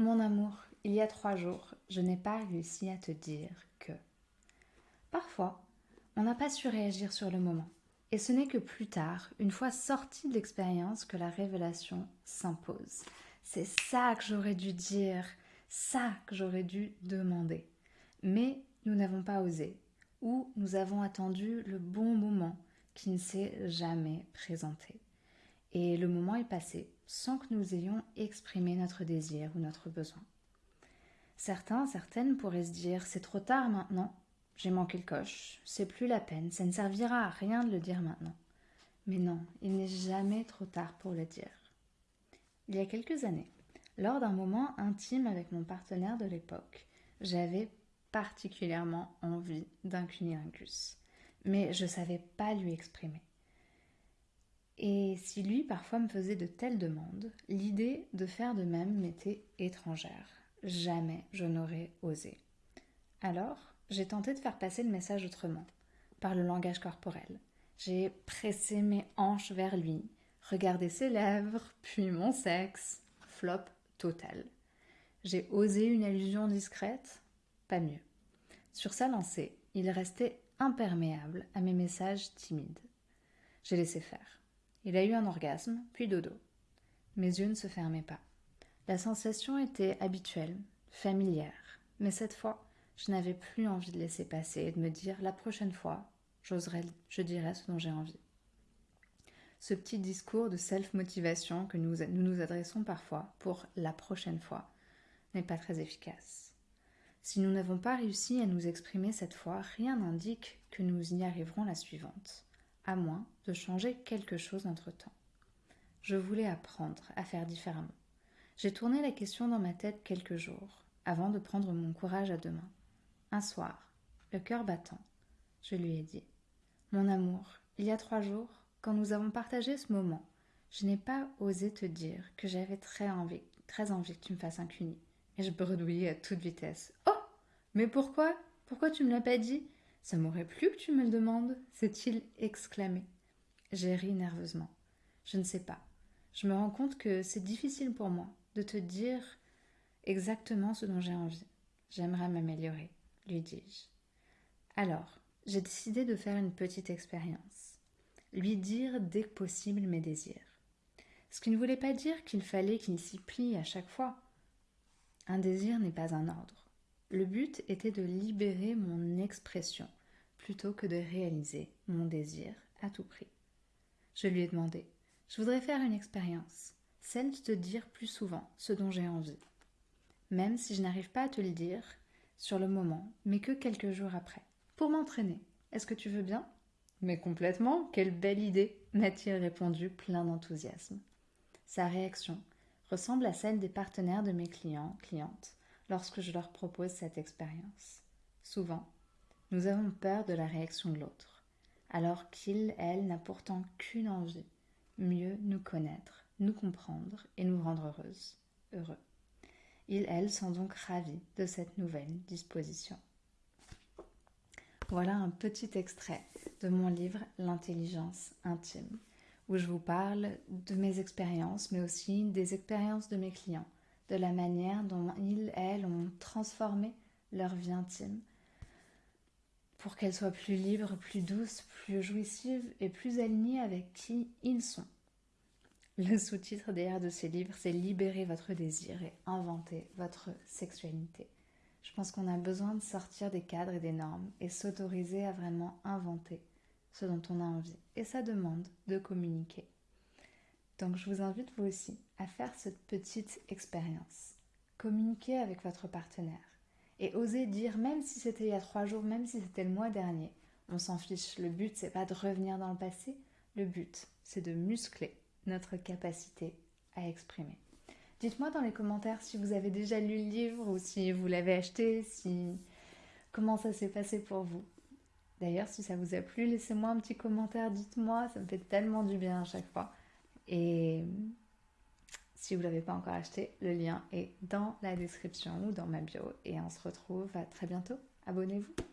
Mon amour, il y a trois jours, je n'ai pas réussi à te dire que. Parfois, on n'a pas su réagir sur le moment. Et ce n'est que plus tard, une fois sorti de l'expérience, que la révélation s'impose. C'est ça que j'aurais dû dire, ça que j'aurais dû demander. Mais nous n'avons pas osé, ou nous avons attendu le bon moment qui ne s'est jamais présenté. Et le moment est passé sans que nous ayons exprimé notre désir ou notre besoin. Certains, certaines pourraient se dire c'est trop tard maintenant, j'ai manqué le coche, c'est plus la peine, ça ne servira à rien de le dire maintenant. Mais non, il n'est jamais trop tard pour le dire. Il y a quelques années, lors d'un moment intime avec mon partenaire de l'époque, j'avais particulièrement envie d'un cunilingus, mais je ne savais pas lui exprimer. Et si lui parfois me faisait de telles demandes, l'idée de faire de même m'était étrangère. Jamais je n'aurais osé. Alors, j'ai tenté de faire passer le message autrement, par le langage corporel. J'ai pressé mes hanches vers lui, regardé ses lèvres, puis mon sexe. Flop total. J'ai osé une allusion discrète, pas mieux. Sur sa lancée, il restait imperméable à mes messages timides. J'ai laissé faire. Il a eu un orgasme, puis dodo. Mes yeux ne se fermaient pas. La sensation était habituelle, familière, mais cette fois, je n'avais plus envie de laisser passer et de me dire la prochaine fois, j'oserai, je dirai ce dont j'ai envie. Ce petit discours de self-motivation que nous, nous nous adressons parfois pour la prochaine fois n'est pas très efficace. Si nous n'avons pas réussi à nous exprimer cette fois, rien n'indique que nous y arriverons la suivante à moins de changer quelque chose entre-temps. Je voulais apprendre à faire différemment. J'ai tourné la question dans ma tête quelques jours, avant de prendre mon courage à deux mains. Un soir, le cœur battant, je lui ai dit Mon amour, il y a trois jours, quand nous avons partagé ce moment, je n'ai pas osé te dire que j'avais très envie, très envie que tu me fasses un cuni. Et je bredouillais à toute vitesse. Oh Mais pourquoi? Pourquoi tu me l'as pas dit? Ça m'aurait plu que tu me le demandes, s'est-il exclamé. J'ai ri nerveusement. Je ne sais pas. Je me rends compte que c'est difficile pour moi de te dire exactement ce dont j'ai envie. J'aimerais m'améliorer, lui dis-je. Alors, j'ai décidé de faire une petite expérience. Lui dire dès que possible mes désirs. Ce qui ne voulait pas dire qu'il fallait qu'il s'y plie à chaque fois. Un désir n'est pas un ordre. Le but était de libérer mon expression plutôt que de réaliser mon désir à tout prix. Je lui ai demandé Je voudrais faire une expérience, celle de te dire plus souvent ce dont j'ai envie. Même si je n'arrive pas à te le dire sur le moment, mais que quelques jours après, pour m'entraîner. Est-ce que tu veux bien? Mais complètement, quelle belle idée m'a-t-il répondu plein d'enthousiasme. Sa réaction ressemble à celle des partenaires de mes clients, clientes, lorsque je leur propose cette expérience. Souvent, nous avons peur de la réaction de l'autre, alors qu'il, elle, n'a pourtant qu'une envie, mieux nous connaître, nous comprendre et nous rendre heureuses, heureux. Il, elle, sont donc ravis de cette nouvelle disposition. Voilà un petit extrait de mon livre L'intelligence intime, où je vous parle de mes expériences, mais aussi des expériences de mes clients de la manière dont ils, elles, ont transformé leur vie intime pour qu'elle soit plus libre, plus douce, plus jouissive et plus alignée avec qui ils sont. Le sous-titre derrière de ces livres, c'est Libérer votre désir et inventer votre sexualité. Je pense qu'on a besoin de sortir des cadres et des normes et s'autoriser à vraiment inventer ce dont on a envie. Et ça demande de communiquer. Donc je vous invite vous aussi à faire cette petite expérience. Communiquez avec votre partenaire et osez dire, même si c'était il y a trois jours, même si c'était le mois dernier, on s'en fiche. Le but, c'est pas de revenir dans le passé. Le but, c'est de muscler notre capacité à exprimer. Dites-moi dans les commentaires si vous avez déjà lu le livre ou si vous l'avez acheté, si comment ça s'est passé pour vous. D'ailleurs, si ça vous a plu, laissez-moi un petit commentaire, dites-moi, ça me fait tellement du bien à chaque fois. Et si vous ne l'avez pas encore acheté, le lien est dans la description ou dans ma bio. Et on se retrouve à très bientôt. Abonnez-vous.